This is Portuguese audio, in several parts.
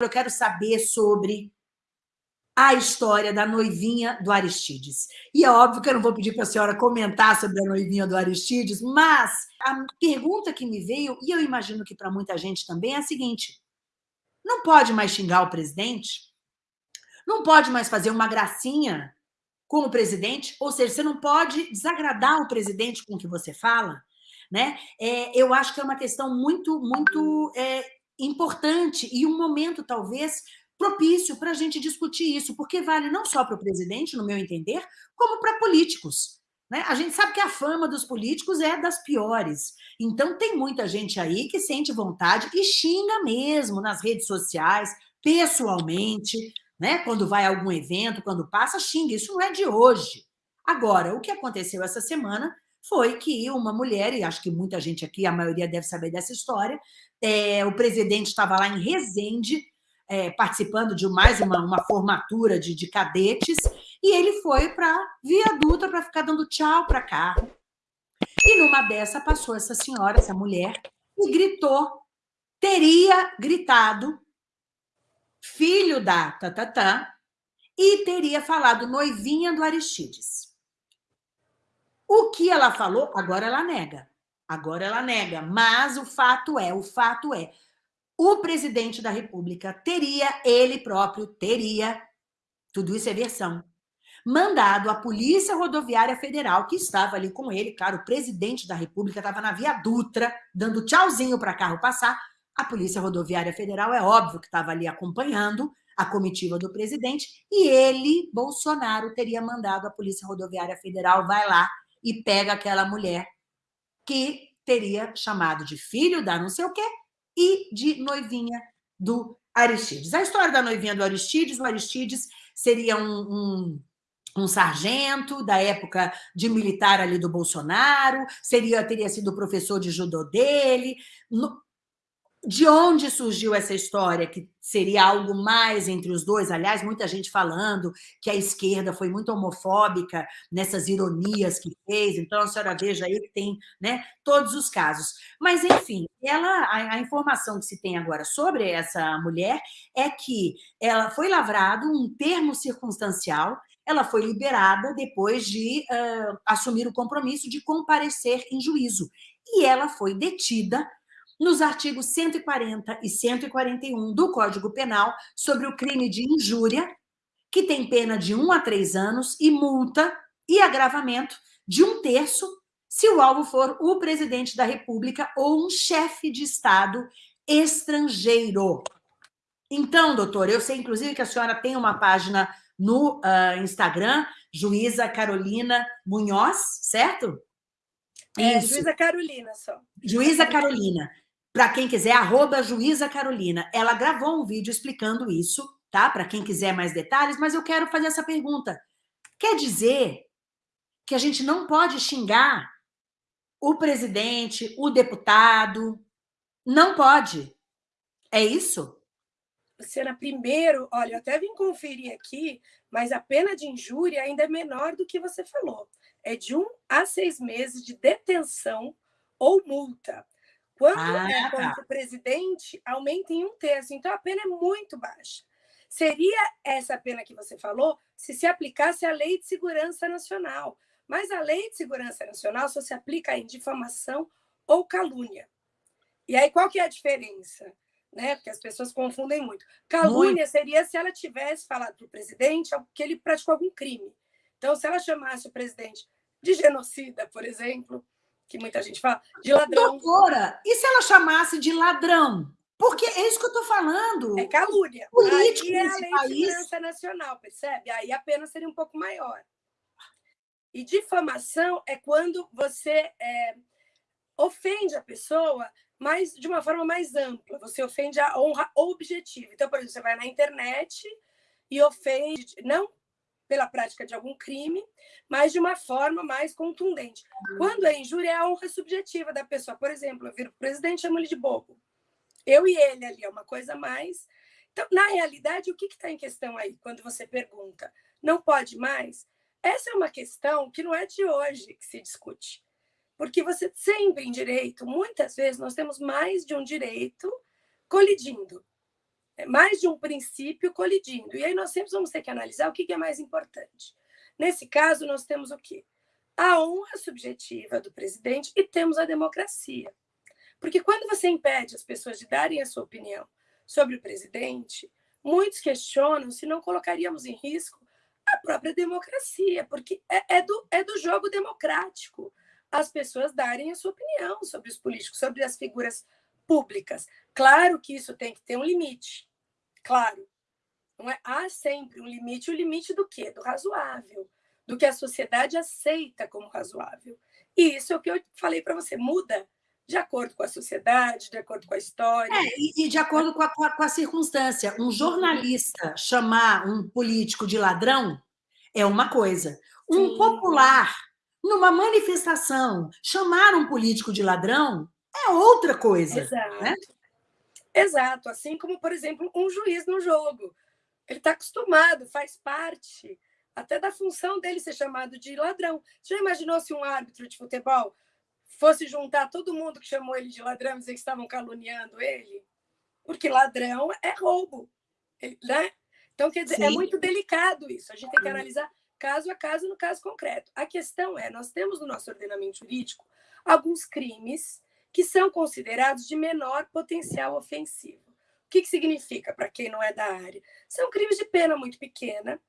eu quero saber sobre a história da noivinha do Aristides. E é óbvio que eu não vou pedir para a senhora comentar sobre a noivinha do Aristides, mas a pergunta que me veio, e eu imagino que para muita gente também, é a seguinte: não pode mais xingar o presidente? Não pode mais fazer uma gracinha com o presidente? Ou seja, você não pode desagradar o presidente com o que você fala? Né? É, eu acho que é uma questão muito, muito é, importante e um momento, talvez, propício para a gente discutir isso, porque vale não só para o presidente, no meu entender, como para políticos. Né? A gente sabe que a fama dos políticos é das piores. Então, tem muita gente aí que sente vontade e xinga mesmo nas redes sociais, pessoalmente, né? quando vai a algum evento, quando passa, xinga. Isso não é de hoje. Agora, o que aconteceu essa semana foi que uma mulher, e acho que muita gente aqui, a maioria deve saber dessa história, é, o presidente estava lá em Resende, é, participando de mais uma, uma formatura de, de cadetes, e ele foi para Via Dutra para ficar dando tchau para carro. E numa dessa passou essa senhora, essa mulher, e gritou, teria gritado, filho da tatatã, e teria falado noivinha do Aristides. O que ela falou, agora ela nega. Agora ela nega, mas o fato é, o fato é, o presidente da República teria, ele próprio teria, tudo isso é versão, mandado a Polícia Rodoviária Federal, que estava ali com ele, claro, o presidente da República estava na Via Dutra, dando tchauzinho para carro passar, a Polícia Rodoviária Federal é óbvio que estava ali acompanhando a comitiva do presidente, e ele, Bolsonaro, teria mandado a Polícia Rodoviária Federal, vai lá e pega aquela mulher que teria chamado de filho da não sei o quê, e de noivinha do Aristides. A história da noivinha do Aristides, o Aristides seria um, um, um sargento da época de militar ali do Bolsonaro, seria teria sido professor de judô dele. No, de onde surgiu essa história, que seria algo mais entre os dois? Aliás, muita gente falando que a esquerda foi muito homofóbica nessas ironias que fez, então a senhora veja aí que tem né, todos os casos. Mas, enfim, ela, a, a informação que se tem agora sobre essa mulher é que ela foi lavrado um termo circunstancial ela foi liberada depois de uh, assumir o compromisso de comparecer em juízo. E ela foi detida nos artigos 140 e 141 do Código Penal sobre o crime de injúria, que tem pena de um a três anos e multa e agravamento de um terço se o alvo for o presidente da República ou um chefe de Estado estrangeiro. Então, doutor, eu sei, inclusive, que a senhora tem uma página no uh, Instagram, Juíza Carolina Munhoz, certo? É, Juíza Carolina só. Juíza Carolina para quem quiser, arroba Juíza Carolina. Ela gravou um vídeo explicando isso, tá? Para quem quiser mais detalhes, mas eu quero fazer essa pergunta. Quer dizer que a gente não pode xingar o presidente, o deputado? Não pode. É isso? Luciana, primeiro, olha, eu até vim conferir aqui, mas a pena de injúria ainda é menor do que você falou. É de um a seis meses de detenção ou multa. Quando ah, é contra tá. o presidente, aumenta em um terço. Então, a pena é muito baixa. Seria essa pena que você falou se se aplicasse a Lei de Segurança Nacional. Mas a Lei de Segurança Nacional só se aplica em difamação ou calúnia. E aí, qual que é a diferença? Né? Porque as pessoas confundem muito. Calúnia muito. seria se ela tivesse falado para o presidente que ele praticou algum crime. Então, se ela chamasse o presidente de genocida, por exemplo, que muita gente fala, de ladrão. Doutora, e se ela chamasse de ladrão? Porque é isso que eu estou falando. É calúnia. Político Aí é a lei país... de segurança nacional, percebe? Aí a pena seria um pouco maior. E difamação é quando você é, ofende a pessoa, mas de uma forma mais ampla. Você ofende a honra objetiva. Então, por exemplo, você vai na internet e ofende, não pela prática de algum crime, mas de uma forma mais contundente. Quando é injúria, é a honra subjetiva da pessoa. Por exemplo, eu viro o presidente chamo ele de bobo. Eu e ele ali, é uma coisa mais. Então, na realidade, o que está em questão aí, quando você pergunta, não pode mais? Essa é uma questão que não é de hoje que se discute. Porque você sempre em direito, muitas vezes, nós temos mais de um direito colidindo. É mais de um princípio colidindo. E aí nós sempre vamos ter que analisar o que é mais importante. Nesse caso, nós temos o quê? A honra subjetiva do presidente e temos a democracia. Porque quando você impede as pessoas de darem a sua opinião sobre o presidente, muitos questionam se não colocaríamos em risco a própria democracia, porque é, é, do, é do jogo democrático as pessoas darem a sua opinião sobre os políticos, sobre as figuras públicas. Claro que isso tem que ter um limite, claro. Não é? Há sempre um limite, o limite do quê? Do razoável, do que a sociedade aceita como razoável. E isso é o que eu falei para você, muda de acordo com a sociedade, de acordo com a história. É, e, de acordo com a, com a, circunstância. Um jornalista chamar um político de ladrão é uma coisa. Um Sim. popular, numa manifestação, chamar um político de ladrão é outra coisa. Exato. Né? Exato. Assim como, por exemplo, um juiz no jogo. Ele está acostumado, faz parte até da função dele ser chamado de ladrão. Você já imaginou se um árbitro de futebol fosse juntar todo mundo que chamou ele de ladrão e dizer que estavam caluniando ele? Porque ladrão é roubo. Né? Então, quer dizer, é Sim. é muito delicado isso. A gente tem que analisar caso a caso no caso concreto. A questão é, nós temos no nosso ordenamento jurídico alguns crimes que são considerados de menor potencial ofensivo. O que, que significa, para quem não é da área? São crimes de pena muito pequena,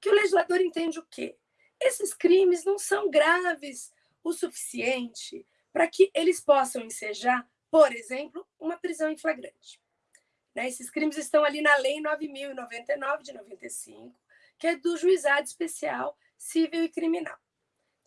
que o legislador entende o quê? Esses crimes não são graves o suficiente para que eles possam ensejar, por exemplo, uma prisão em flagrante. Né? Esses crimes estão ali na Lei 9.099 de 95, que é do Juizado Especial Civil e Criminal.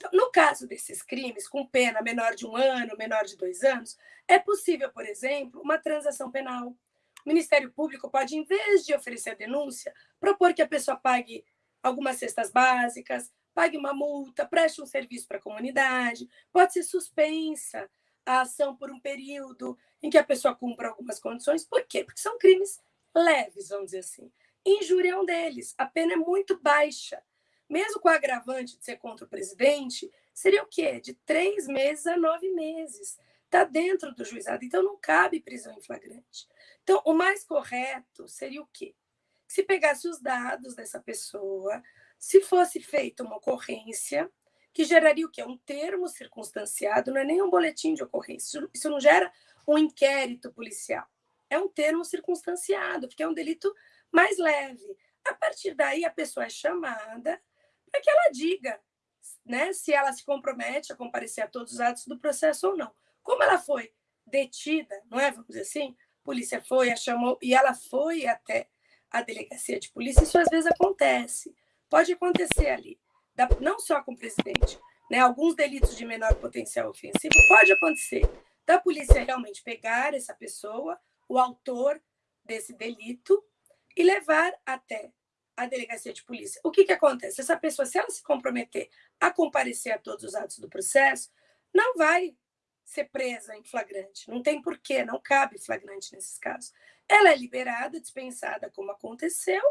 Então, no caso desses crimes, com pena menor de um ano, menor de dois anos, é possível, por exemplo, uma transação penal. O Ministério Público pode, em vez de oferecer a denúncia, propor que a pessoa pague algumas cestas básicas, pague uma multa, preste um serviço para a comunidade, pode ser suspensa a ação por um período em que a pessoa cumpra algumas condições. Por quê? Porque são crimes leves, vamos dizer assim. Injúria é um deles. A pena é muito baixa. Mesmo com o agravante de ser contra o presidente, seria o quê? De três meses a nove meses. Está dentro do juizado, então não cabe prisão em flagrante. Então, o mais correto seria o quê? Se pegasse os dados dessa pessoa, se fosse feita uma ocorrência, que geraria o quê? Um termo circunstanciado, não é nem um boletim de ocorrência. Isso não gera um inquérito policial. É um termo circunstanciado, porque é um delito mais leve. A partir daí, a pessoa é chamada para que ela diga né, se ela se compromete a comparecer a todos os atos do processo ou não. Como ela foi detida, não é? Vamos dizer assim, a polícia foi, a chamou e ela foi até a delegacia de polícia, isso às vezes acontece. Pode acontecer ali, não só com o presidente, né? Alguns delitos de menor potencial ofensivo pode acontecer da polícia realmente pegar essa pessoa, o autor desse delito, e levar até a delegacia de polícia. O que, que acontece? Essa pessoa, se ela se comprometer a comparecer a todos os atos do processo, não vai ser presa em flagrante. Não tem porquê, não cabe flagrante nesses casos. Ela é liberada, dispensada, como aconteceu,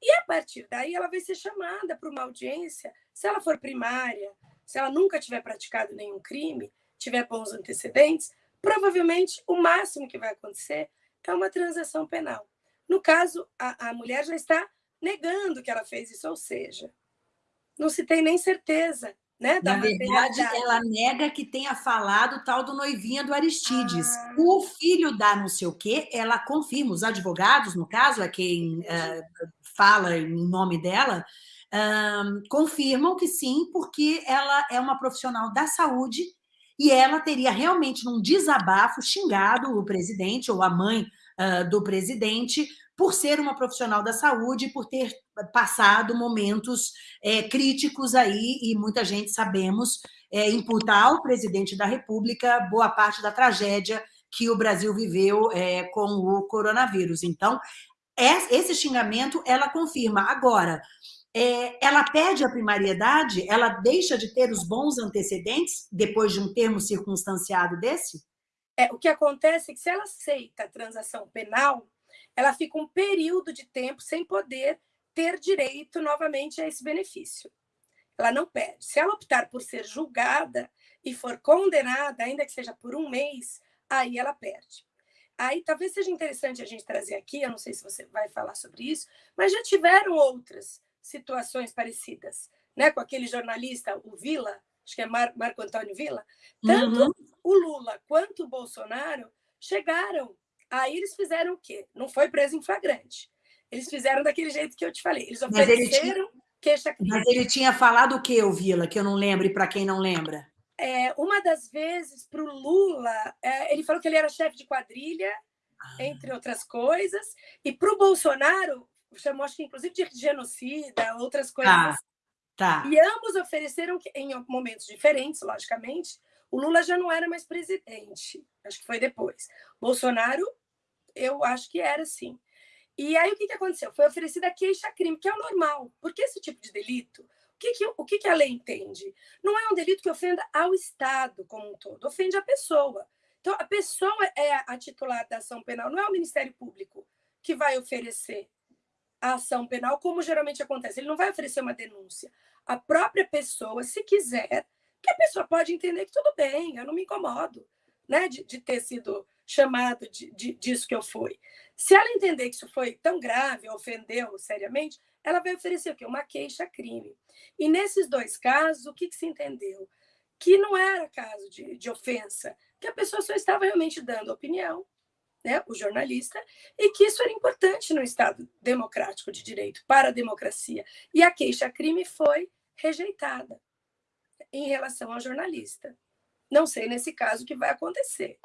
e a partir daí ela vai ser chamada para uma audiência, se ela for primária, se ela nunca tiver praticado nenhum crime, tiver bons antecedentes, provavelmente o máximo que vai acontecer é uma transação penal. No caso, a, a mulher já está negando que ela fez isso, ou seja, não se tem nem certeza né, Na verdade, ela nega que tenha falado tal do noivinha do Aristides. Ah. O filho da não sei o quê, ela confirma. Os advogados, no caso, é quem uh, fala em nome dela, confirmam que sim, porque ela é uma profissional da saúde e ela teria realmente, num desabafo, xingado o presidente ou a mãe do presidente por ser uma profissional da saúde, por ter passado momentos é, críticos aí, e muita gente, sabemos, é, imputar ao presidente da República boa parte da tragédia que o Brasil viveu é, com o coronavírus. Então, esse xingamento, ela confirma. Agora, é, ela perde a primariedade? Ela deixa de ter os bons antecedentes depois de um termo circunstanciado desse? É, o que acontece é que se ela aceita a transação penal, ela fica um período de tempo sem poder ter direito novamente a esse benefício. Ela não perde. Se ela optar por ser julgada e for condenada, ainda que seja por um mês, aí ela perde. aí talvez seja interessante a gente trazer aqui, eu não sei se você vai falar sobre isso, mas já tiveram outras situações parecidas, né? Com aquele jornalista, o Vila, acho que é Mar Marco Antônio Vila, tanto uhum. o Lula quanto o Bolsonaro chegaram. Aí eles fizeram o quê? Não foi preso em flagrante. Eles fizeram daquele jeito que eu te falei. Eles ofereceram queixa crime. Mas ele tinha falado o quê, o Vila, que eu não lembro, e para quem não lembra? É, uma das vezes, para o Lula, é, ele falou que ele era chefe de quadrilha, ah. entre outras coisas, e para o Bolsonaro, chamou, acho que inclusive de genocida, outras coisas. Tá. Tá. E ambos ofereceram, em momentos diferentes, logicamente, o Lula já não era mais presidente, acho que foi depois. Bolsonaro, eu acho que era sim. E aí o que, que aconteceu? Foi oferecida queixa-crime, que é o normal, porque esse tipo de delito, o que, que, o que, que a lei entende? Não é um delito que ofenda ao Estado como um todo, ofende a pessoa. Então, a pessoa é a titular da ação penal, não é o Ministério Público que vai oferecer a ação penal, como geralmente acontece. Ele não vai oferecer uma denúncia. A própria pessoa, se quiser, que a pessoa pode entender que tudo bem, eu não me incomodo né, de, de ter sido chamado de, de, disso que eu fui. Se ela entender que isso foi tão grave, ofendeu seriamente, ela vai oferecer o quê? Uma queixa-crime. E nesses dois casos, o que, que se entendeu? Que não era caso de, de ofensa, que a pessoa só estava realmente dando opinião, né, o jornalista, e que isso era importante no Estado democrático de direito, para a democracia. E a queixa-crime foi rejeitada em relação ao jornalista. Não sei nesse caso o que vai acontecer.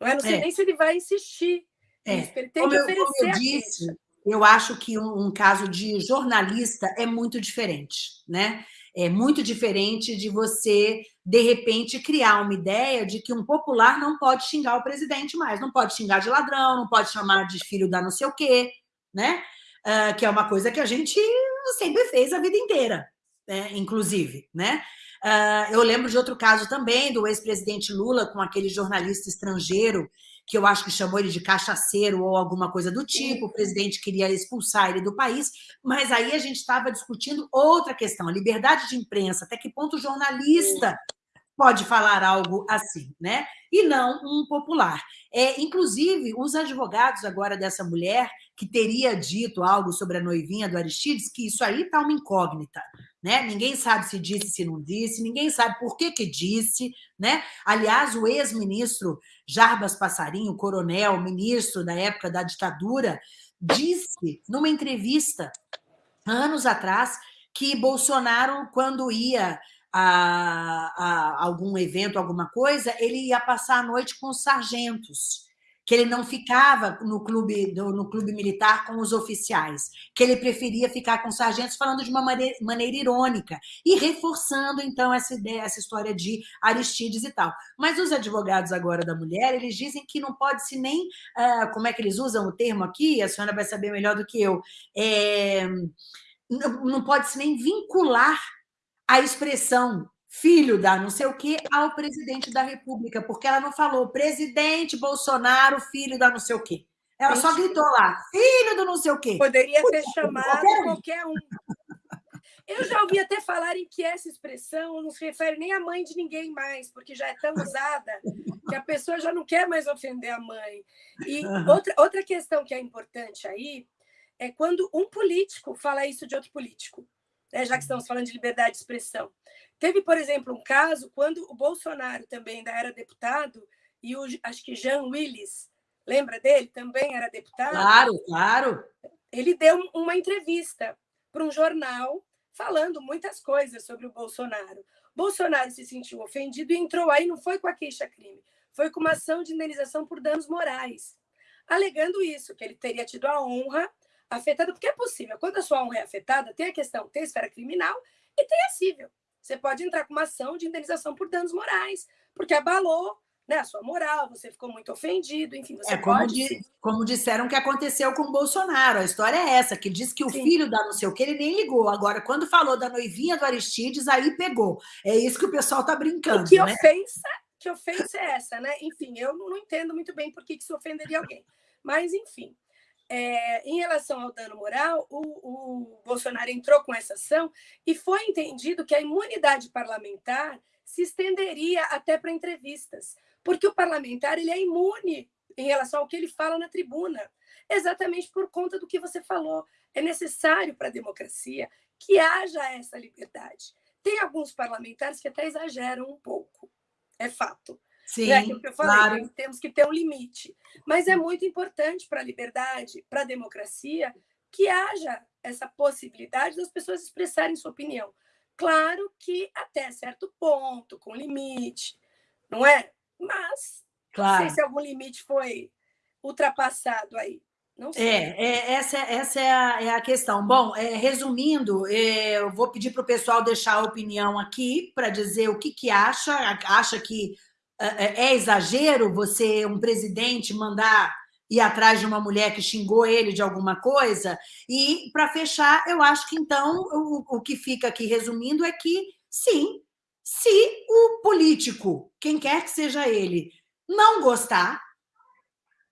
Não, é? não sei é. nem se ele vai insistir. É. Ele tem como que oferecer eu, como eu disse, eu acho que um, um, caso de jornalista é muito diferente, né? É muito diferente de você, de repente, criar uma ideia de que um popular não pode xingar o presidente mais, não pode xingar de ladrão, não pode chamar de filho da não sei o quê, né? Uh, que é uma coisa que a gente sempre fez a vida inteira, né? inclusive, né? Uh, eu lembro de outro caso também, do ex-presidente Lula com aquele jornalista estrangeiro que eu acho que chamou ele de cachaceiro ou alguma coisa do tipo, o presidente queria expulsar ele do país, mas aí a gente estava discutindo outra questão, a liberdade de imprensa, até que ponto o jornalista pode falar algo assim, né? E não um popular. É, inclusive, os advogados agora dessa mulher que teria dito algo sobre a noivinha do Aristides, que isso aí está uma incógnita. Né? Ninguém sabe se disse, se não disse, ninguém sabe por que, que disse. Né? Aliás, o ex-ministro Jarbas Passarinho, coronel, ministro da época da ditadura, disse numa entrevista, anos atrás, que Bolsonaro, quando ia a, a algum evento, alguma coisa, ele ia passar a noite com os sargentos que ele não ficava no clube, no clube militar com os oficiais, que ele preferia ficar com os sargentos falando de uma maneira, maneira irônica e reforçando, então, essa ideia, essa história de Aristides e tal. Mas os advogados agora da mulher, eles dizem que não pode se nem, uh, como é que eles usam o termo aqui, a senhora vai saber melhor do que eu, é, não pode se nem vincular a expressão filho da não sei o quê, ao presidente da República, porque ela não falou presidente Bolsonaro, filho da não sei o quê. Ela só gritou lá, filho do não sei o quê. Poderia ter chamado qualquer um. qualquer um. Eu já ouvi até falarem que essa expressão não se refere nem à mãe de ninguém mais, porque já é tão usada que a pessoa já não quer mais ofender a mãe. E outra, outra questão que é importante aí é quando um político fala isso de outro político, né? já que estamos falando de liberdade de expressão. Teve, por exemplo, um caso quando o Bolsonaro também ainda era deputado e o, acho que Jean Willis, lembra dele? Também era deputado. Claro, claro. Ele deu uma entrevista para um jornal falando muitas coisas sobre o Bolsonaro. Bolsonaro se sentiu ofendido e entrou aí, não foi com a queixa-crime, foi com uma ação de indenização por danos morais, alegando isso, que ele teria tido a honra afetada, porque é possível, quando a sua honra é afetada, tem a questão, tem a esfera criminal e tem a civil você pode entrar com uma ação de indenização por danos morais, porque abalou né, a sua moral, você ficou muito ofendido, enfim, você é, como, pode... di, como disseram que aconteceu com o Bolsonaro, a história é essa, que diz que o Sim. filho da não sei o que, ele nem ligou. Agora, quando falou da noivinha do Aristides, aí pegou. É isso que o pessoal está brincando, e que né? ofensa, que ofensa é essa, né? Enfim, eu não entendo muito bem por que isso ofenderia alguém. Mas, enfim, é, em relação ao dano moral, o, o Bolsonaro entrou com essa ação e foi entendido que a imunidade parlamentar se estenderia até para entrevistas, porque o parlamentar ele é imune em relação ao que ele fala na tribuna. Exatamente por conta do que você falou. É necessário para a democracia que haja essa liberdade. Tem alguns parlamentares que até exageram um pouco, é fato. Sim, é aquilo que eu falei, claro. temos que ter um limite. Mas é muito importante para a liberdade, para a democracia, que haja essa possibilidade das pessoas expressarem sua opinião. Claro que até certo ponto, com limite, não é? Mas claro. não sei se algum limite foi ultrapassado aí. Não sei. É, é essa, essa é, a, é a questão. Bom, é, resumindo, é, eu vou pedir para o pessoal deixar a opinião aqui para dizer o que, que acha. Acha que é, é, é exagero você, um presidente, mandar ir atrás de uma mulher que xingou ele de alguma coisa? E, para fechar, eu acho que, então, o, o que fica aqui resumindo é que, sim, se o político, quem quer que seja ele, não gostar,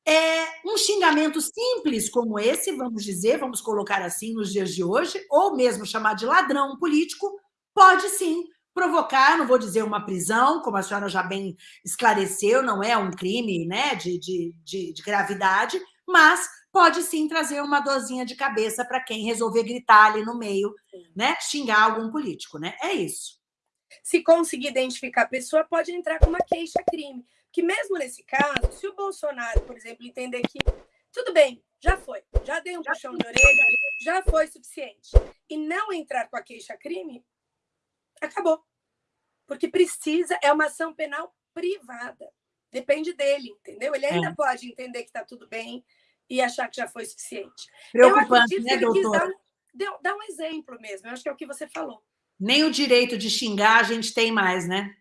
é, um xingamento simples como esse, vamos dizer, vamos colocar assim nos dias de hoje, ou mesmo chamar de ladrão político, pode sim provocar, não vou dizer uma prisão, como a senhora já bem esclareceu, não é um crime né, de, de, de, de gravidade, mas pode sim trazer uma dorzinha de cabeça para quem resolver gritar ali no meio, né, xingar algum político. Né? É isso. Se conseguir identificar a pessoa, pode entrar com uma queixa-crime que mesmo nesse caso, se o Bolsonaro, por exemplo, entender que tudo bem, já foi, já dei um puxão de orelha, já foi suficiente, e não entrar com a queixa-crime, acabou. Porque precisa, é uma ação penal privada. Depende dele, entendeu? Ele ainda é. pode entender que está tudo bem e achar que já foi suficiente. Preocupante, né, doutora? Dar, dar um exemplo mesmo, eu acho que é o que você falou. Nem o direito de xingar a gente tem mais, né?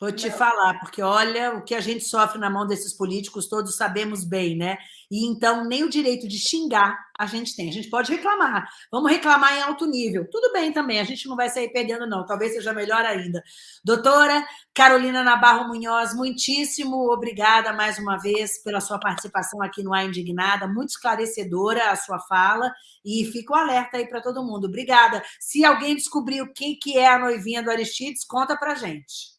Vou te falar, porque olha, o que a gente sofre na mão desses políticos, todos sabemos bem, né? E então, nem o direito de xingar a gente tem. A gente pode reclamar. Vamos reclamar em alto nível. Tudo bem também, a gente não vai sair perdendo, não. Talvez seja melhor ainda. Doutora Carolina Nabarro Munhoz, muitíssimo obrigada mais uma vez pela sua participação aqui no A Indignada. Muito esclarecedora a sua fala. E fico alerta aí para todo mundo. Obrigada. Se alguém descobriu quem que é a noivinha do Aristides, conta para gente.